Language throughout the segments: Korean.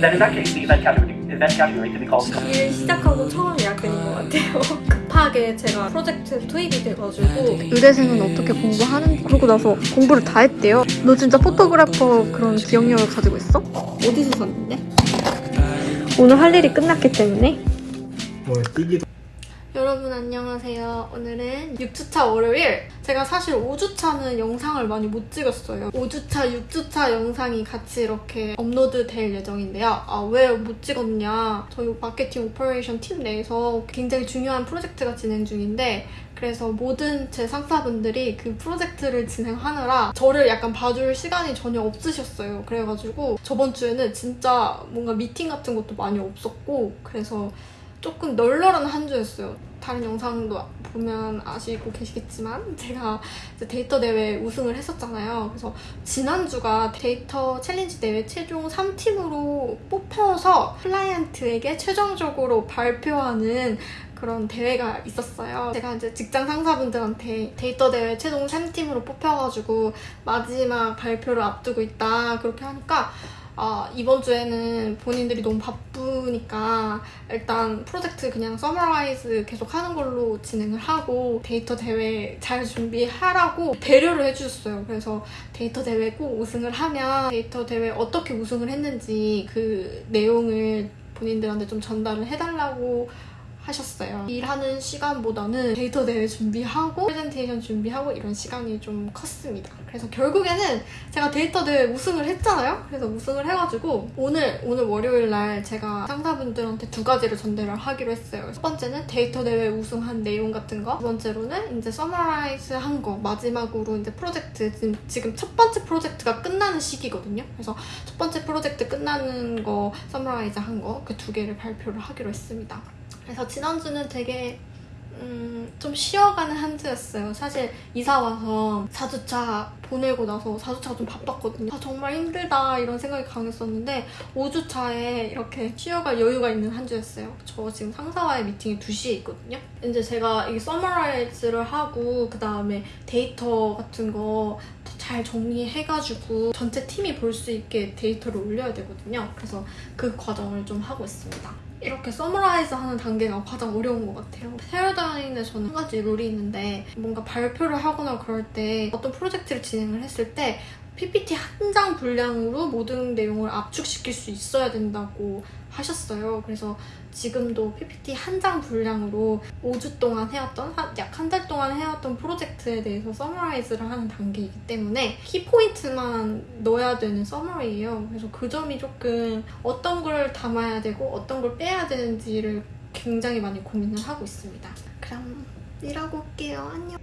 Then in that case, the event category, event category could be called 일 시작하고 처음 예약된 것 같아요. 급하게 제가 프로젝트에 투입이 돼가지고 의대생은 어떻게 공부하는지 그러고 나서 공부를 다 했대요. 너 진짜 photographic 그런 기억력을 가지고 있어? 어디서 샀는데? 오늘 할 일이 끝났기 때문에 뭐 뛰기도 여러분 안녕하세요. 오늘은 6주차 월요일. 제가 사실 5주차는 영상을 많이 못 찍었어요. 5주차, 6주차 영상이 같이 이렇게 업로드 될 예정인데요. 아, 왜 못 찍었냐. 저희 마케팅 operation 팀 내에서 굉장히 중요한 프로젝트가 진행 중인데 그래서 모든 제 상사분들이 그 프로젝트를 진행하느라 저를 약간 봐줄 시간이 전혀 없으셨어요. 그래가지고 저번 주에는 진짜 뭔가 미팅 같은 것도 많이 없었고 그래서 조금 널널한 한 주였어요. 다른 영상도 보면 아시고 계시겠지만 제가 데이터 대회 우승을 했었잖아요. 그래서 지난주가 데이터 challenge 대회 최종 3팀으로 뽑혀서 클라이언트에게 최종적으로 발표하는 그런 대회가 있었어요. 제가 이제 직장 상사분들한테 데이터 대회 최종 3팀으로 뽑혀가지고 마지막 발표를 앞두고 있다 그렇게 하니까 아, 이번 주에는 본인들이 너무 바쁘니까 일단 프로젝트 그냥 summarize 계속 하는 걸로 진행을 하고 데이터 대회 잘 준비하라고 배려를 해주셨어요. 그래서 데이터 대회 꼭 우승을 하면 데이터 대회 어떻게 우승을 했는지 그 내용을 본인들한테 좀 전달을 해달라고 하셨어요. 일하는 시간보다는 데이터 대회 준비하고 프레젠테이션 준비하고 이런 시간이 좀 컸습니다. 그래서 결국에는 제가 데이터 대회 우승을 했잖아요. 그래서 우승을 해가지고 오늘 오늘 월요일 날 제가 상사분들한테 두 가지를 전달을 하기로 했어요. 첫 번째는 데이터 대회 우승한 내용 같은 거. 두 번째로는 이제 summarize 한 거. 마지막으로 이제 프로젝트 지금, 지금 첫 번째 프로젝트가 끝나는 시기거든요. 그래서 첫 번째 프로젝트 끝나는 거 summarize 한 거 그 두 개를 발표를 하기로 했습니다. 그래서 지난주는 되게 음, 좀 쉬어가는 한 주였어요. 사실 이사 와서 4주차 보내고 나서 4주차가 좀 바빴거든요. 아, 정말 힘들다 이런 생각이 강했었는데 5주차에 이렇게 쉬어갈 여유가 있는 한 주였어요. 저 지금 상사와의 미팅이 2시에 있거든요. 이제 제가 이 summarize를 하고 그 다음에 데이터 같은 거 잘 정리해가지고 전체 팀이 볼 수 있게 데이터를 올려야 되거든요. 그래서 그 과정을 좀 하고 있습니다. 이렇게 summarize 하는 단계가 가장 어려운 것 같아요. 세월다인에 저는 한 가지 룰이 있는데 뭔가 발표를 하거나 그럴 때 어떤 프로젝트를 진행을 했을 때 PPT 한 장 분량으로 모든 내용을 압축시킬 수 있어야 된다고 하셨어요. 그래서 지금도 PPT 한 장 분량으로 5주 동안 해왔던, 약 한 달 동안 해왔던 프로젝트에 대해서 summarize를 하는 단계이기 때문에 키포인트만 넣어야 되는 summary예요. 그래서 그 점이 조금 어떤 걸 담아야 되고 어떤 걸 빼야 되는지를 굉장히 많이 고민을 하고 있습니다. 그럼 일하고 올게요. 안녕.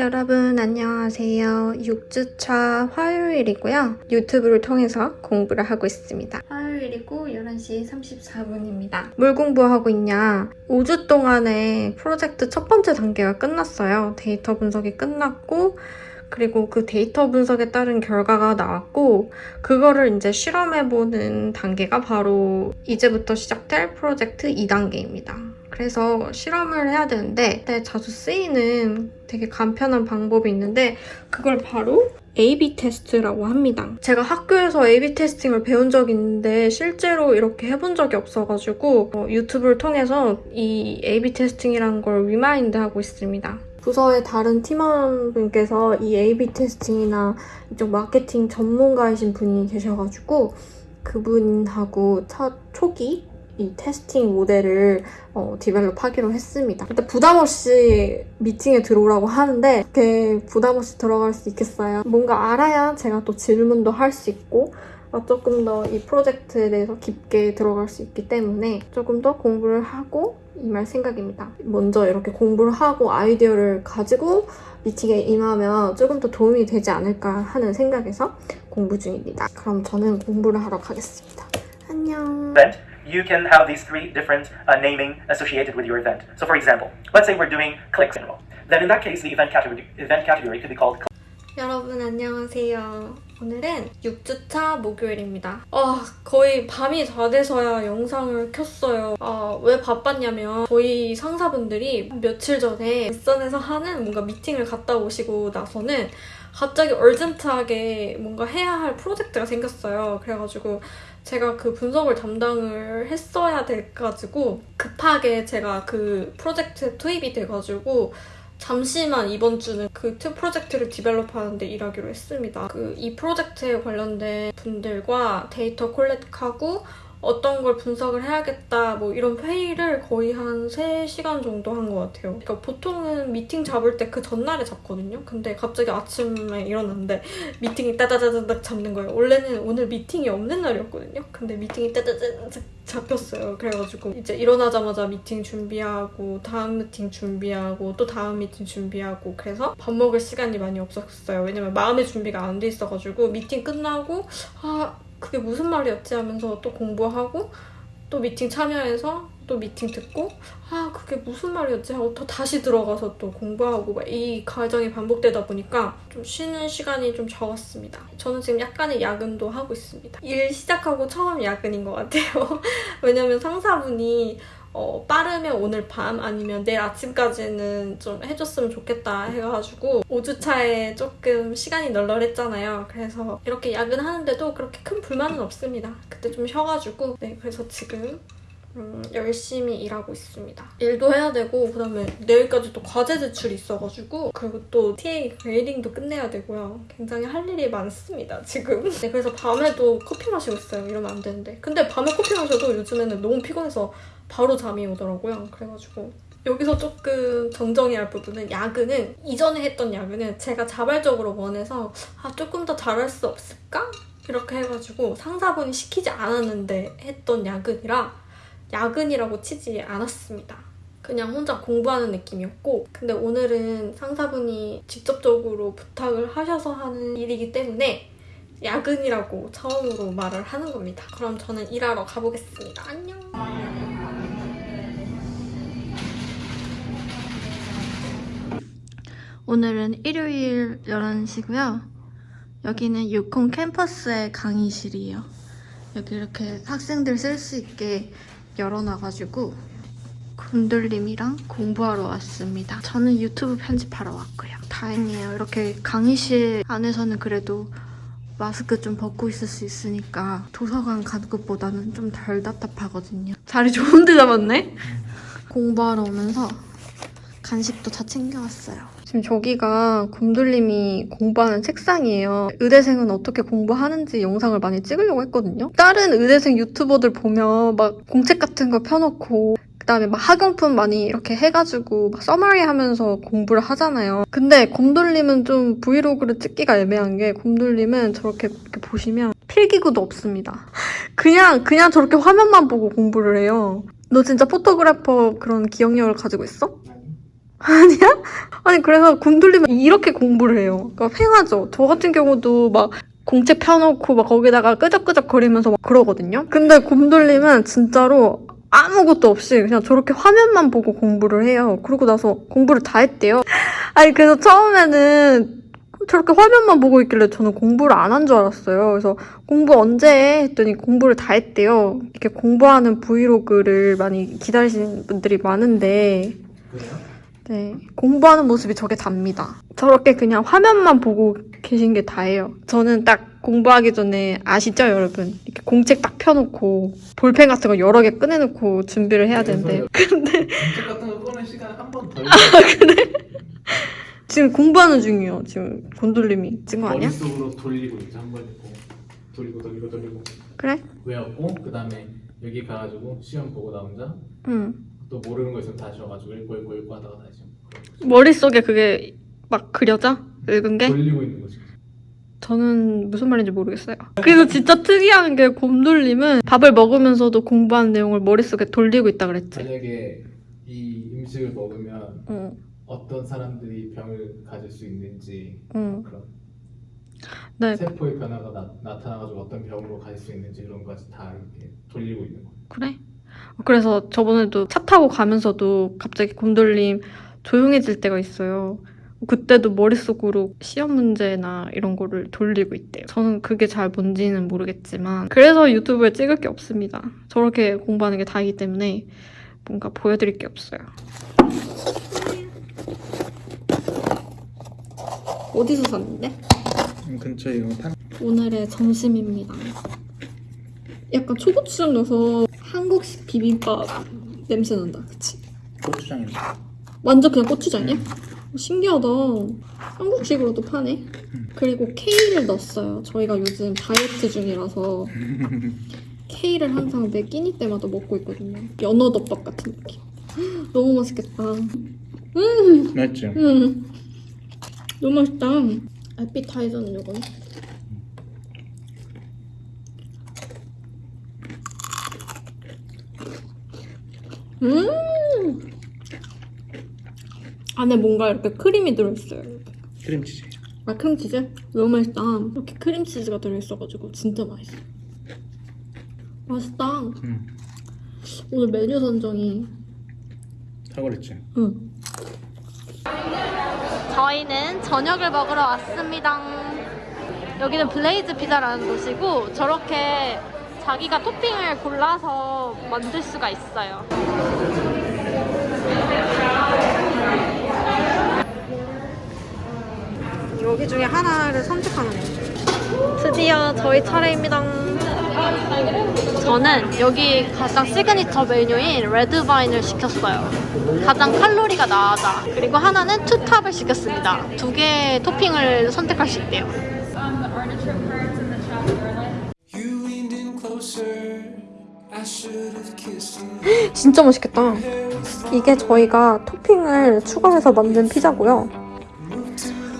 여러분 안녕하세요. 6주차 화요일이고요. 유튜브를 통해서 공부를 하고 있습니다. 화요일이고 11시 34분입니다. 뭘 공부하고 있냐? 5주 동안의 프로젝트 첫 번째 단계가 끝났어요. 데이터 분석이 끝났고 그리고 그 데이터 분석에 따른 결과가 나왔고 그거를 이제 실험해보는 단계가 바로 이제부터 시작될 프로젝트 2단계입니다. 그래서 실험을 해야 되는데 자주 쓰이는 되게 간편한 방법이 있는데 그걸 바로 A-B 테스트라고 합니다. 제가 학교에서 A-B 테스팅을 배운 적이 있는데 실제로 이렇게 해본 적이 없어가지고 어, 유튜브를 통해서 이 A-B 테스팅이라는 걸 remind 하고 있습니다. 부서의 다른 팀원분께서 이 A-B 테스팅이나 이쪽 마케팅 전문가이신 분이 계셔가지고 그분하고 첫 초기 이 테스팅 모델을 어, 디벨롭하기로 했습니다. 일단 부담 없이 미팅에 들어오라고 하는데 이렇게 부담 없이 들어갈 수 있겠어요? 뭔가 알아야 제가 또 질문도 할 수 있고 어, 조금 더 이 프로젝트에 대해서 깊게 들어갈 수 있기 때문에 조금 더 공부를 하고 임할 생각입니다. 먼저 이렇게 공부를 하고 아이디어를 가지고 미팅에 임하면 조금 더 도움이 되지 않을까 하는 생각에서 공부 중입니다. 그럼 저는 공부를 하러 가겠습니다. 안녕. event, you can have these three different uh, naming associated with your event. So for example, let's say we're doing clicks in Then in that case, the event category, event category could be called 여러분 안녕하세요. 오늘은 6주차 목요일입니다. 아, 거의 밤이 다 돼서야 영상을 켰어요. 아, 왜 바빴냐면 저희 상사분들이 며칠 전에 일선에서 하는 뭔가 미팅을 갔다 오시고 나서는 갑자기 urgent하게 뭔가 해야 할 프로젝트가 생겼어요. 그래가지고 제가 그 분석을 담당을 했어야 돼가지고 급하게 제가 그 프로젝트에 투입이 돼가지고 잠시만 이번 주는 그투 프로젝트를 develop하는데 일하기로 했습니다. 그 이 프로젝트에 관련된 분들과 데이터 collect하고 어떤 걸 분석을 해야겠다 뭐 이런 회의를 거의 한 3시간 정도 한 것 같아요. 그러니까 보통은 미팅 잡을 때 그 전날에 잡거든요. 근데 갑자기 아침에 일어났는데 미팅이 따다다다닥 잡는 거예요. 원래는 오늘 미팅이 없는 날이었거든요. 근데 미팅이 따다다닥 잡혔어요. 그래가지고 이제 일어나자마자 미팅 준비하고 다음 미팅 준비하고 또 다음 미팅 준비하고 그래서 밥 먹을 시간이 많이 없었어요. 왜냐면 마음의 준비가 안 돼 있어가지고 미팅 끝나고 아 그게 무슨 말이었지 하면서 또 공부하고 또 미팅 참여해서 또 미팅 듣고 아 그게 무슨 말이었지 하고 또 다시 들어가서 또 공부하고 막 이 과정이 반복되다 보니까 좀 쉬는 시간이 좀 적었습니다. 저는 지금 약간의 야근도 하고 있습니다. 일 시작하고 처음 야근인 것 같아요. 왜냐면 상사분이 어, 빠르면 오늘 밤 아니면 내일 아침까지는 좀 해줬으면 좋겠다 해가지고 5주차에 조금 시간이 널널했잖아요. 그래서 이렇게 야근하는데도 그렇게 큰 불만은 없습니다. 그때 좀 쉬어가지고 네 그래서 지금 음, 열심히 일하고 있습니다. 일도 해야 되고 그다음에 내일까지 또 과제 제출이 있어가지고 그리고 또 TA 그레이딩도 끝내야 되고요. 굉장히 할 일이 많습니다 지금. 네 그래서 밤에도 커피 마시고 있어요. 이러면 안 되는데. 근데 밤에 커피 마셔도 요즘에는 너무 피곤해서 바로 잠이 오더라고요. 그래가지고 여기서 조금 정정해야 할 부분은 야근은 이전에 했던 야근은 제가 자발적으로 원해서 아 조금 더 잘할 수 없을까? 이렇게 해가지고 상사분이 시키지 않았는데 했던 야근이라 야근이라고 치지 않았습니다. 그냥 혼자 공부하는 느낌이었고 근데 오늘은 상사분이 직접적으로 부탁을 하셔서 하는 일이기 때문에 야근이라고 처음으로 말을 하는 겁니다. 그럼 저는 일하러 가보겠습니다. 안녕. 오늘은 일요일 11시고요. 여기는 유콘 캠퍼스의 강의실이에요. 여기 이렇게 학생들 쓸 수 있게 열어놔가지고 군들님이랑 공부하러 왔습니다. 저는 유튜브 편집하러 왔고요. 다행이에요. 이렇게 강의실 안에서는 그래도 마스크 좀 벗고 있을 수 있으니까 도서관 가는 것보다는 좀 덜 답답하거든요. 자리 좋은 데 잡았네? 공부하러 오면서 간식도 다 챙겨왔어요. 지금 저기가 곰돌림이 공부하는 책상이에요. 의대생은 어떻게 공부하는지 영상을 많이 찍으려고 했거든요. 다른 의대생 유튜버들 보면 막 공책 같은 거 펴놓고 그다음에 막 학용품 많이 이렇게 해가지고 막 서머리 하면서 공부를 하잖아요. 근데 곰돌림은 좀 브이로그를 찍기가 애매한 게 곰돌림은 저렇게 보시면 필기구도 없습니다. 그냥 그냥 저렇게 화면만 보고 공부를 해요. 너 진짜 포토그래퍼 그런 기억력을 가지고 있어? 아니야? 아니 그래서 곰돌림은 이렇게 공부를 해요. 그러니까 횡하죠. 저 같은 경우도 막 공책 펴놓고 막 거기다가 끄적끄적 거리면서 막 그러거든요. 근데 곰돌림은 진짜로 아무것도 없이 그냥 저렇게 화면만 보고 공부를 해요. 그러고 나서 공부를 다 했대요. 아니 그래서 처음에는 저렇게 화면만 보고 있길래 저는 공부를 안 한 줄 알았어요. 그래서 공부 언제 해? 했더니 공부를 다 했대요. 이렇게 공부하는 브이로그를 많이 기다리시는 분들이 많은데 그래요? 네, 공부하는 모습이 저게 답니다. 저렇게 그냥 화면만 보고 계신 게 다예요. 저는 딱 공부하기 전에 아시죠, 여러분? 이렇게 공책 딱 펴놓고 볼펜 같은 거 여러 개 꺼내놓고 준비를 해야 되는데 근데 공책 같은 거 꺼낸 시간 한 번 더. 지금 공부하는 중이에요. 지금 곤돌림이 찍은 거 아니야? 머릿속으로 돌리고 이제 한번 있고 돌리고 돌리고 돌리고 그래? 외웠고 그 다음에 여기 가가지고 시험 보고 나 혼자 응. 또 모르는 거 있으면 다시 와가지고 읽고 읽고 읽고 하다가 다시 머릿속에 그게 막 그려져? 읽은 게? 돌리고 있는 거지. 저는 무슨 말인지 모르겠어요. 그래서 진짜 특이한 게 곰돌림은 밥을 먹으면서도 공부한 내용을 머릿속에 돌리고 있다 그랬지. 만약에 이 음식을 먹으면 응, 어떤 사람들이 병을 가질 수 있는지 응. 그런 네, 세포의 변화가 나, 나타나가지고 어떤 병으로 가질 수 있는지 이런 것까지 다 이렇게 돌리고 있는 거야. 그래? 그래서 저번에도 차 타고 가면서도 갑자기 곰돌림 조용해질 때가 있어요. 그때도 머릿속으로 시험 문제나 이런 거를 돌리고 있대요. 저는 그게 잘 뭔지는 모르겠지만 그래서 유튜브에 찍을 게 없습니다. 저렇게 공부하는 게 다이기 때문에 뭔가 보여드릴 게 없어요. 어디서 샀는데? 근처에 이런 판 오늘의 점심입니다. 약간 초고추장 넣어서 비빔밥 냄새 난다, 그치? 고추장인데 완전 그냥 고추장이야? 신기하다. 한국식으로도 파네. 그리고 케이를 넣었어요. 저희가 요즘 다이어트 중이라서 케이를 항상 매 끼니 때마다 먹고 있거든요. 연어덮밥 같은 느낌. 너무 맛있겠다. 맞지? 음, 너무 맛있다. 에피타이저는 요거네. 음! 안에 뭔가 이렇게 크림이 들어있어요. 크림치즈 아, 크림치즈? 너무 맛있다. 이렇게 크림치즈가 들어있어가지고 진짜 맛있어. 맛있다. 응 오늘 메뉴 선정이 탁월했지 응. 저희는 저녁을 먹으러 왔습니다. 여기는 Blaze Pizza라는 곳이고 저렇게 자기가 토핑을 골라서 만들 수가 있어요. 여기 중에 하나를 선택하는 거예요. 드디어 저희 차례입니다. 저는 여기 가장 시그니처 메뉴인 Red Vine을 시켰어요. 가장 칼로리가 낮아. 그리고 하나는 two top을 시켰습니다. 두 개의 토핑을 선택할 수 있대요. 진짜 맛있겠다. 이게 저희가 토핑을 추가해서 만든 피자고요.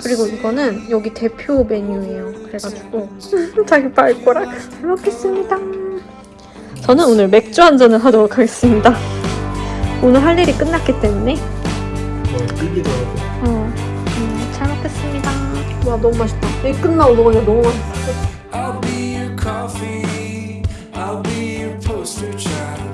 그리고 이거는 여기 대표 메뉴예요. 그래가지고 자기 발꼬락 잘 먹겠습니다. 저는 오늘 맥주 한 잔을 하도록 하겠습니다. 오늘 할 일이 끝났기 때문에 어, 음, 잘 먹겠습니다. 와 너무 맛있다. 이 끝나고 먹으니까 너무 맛있어. poster child.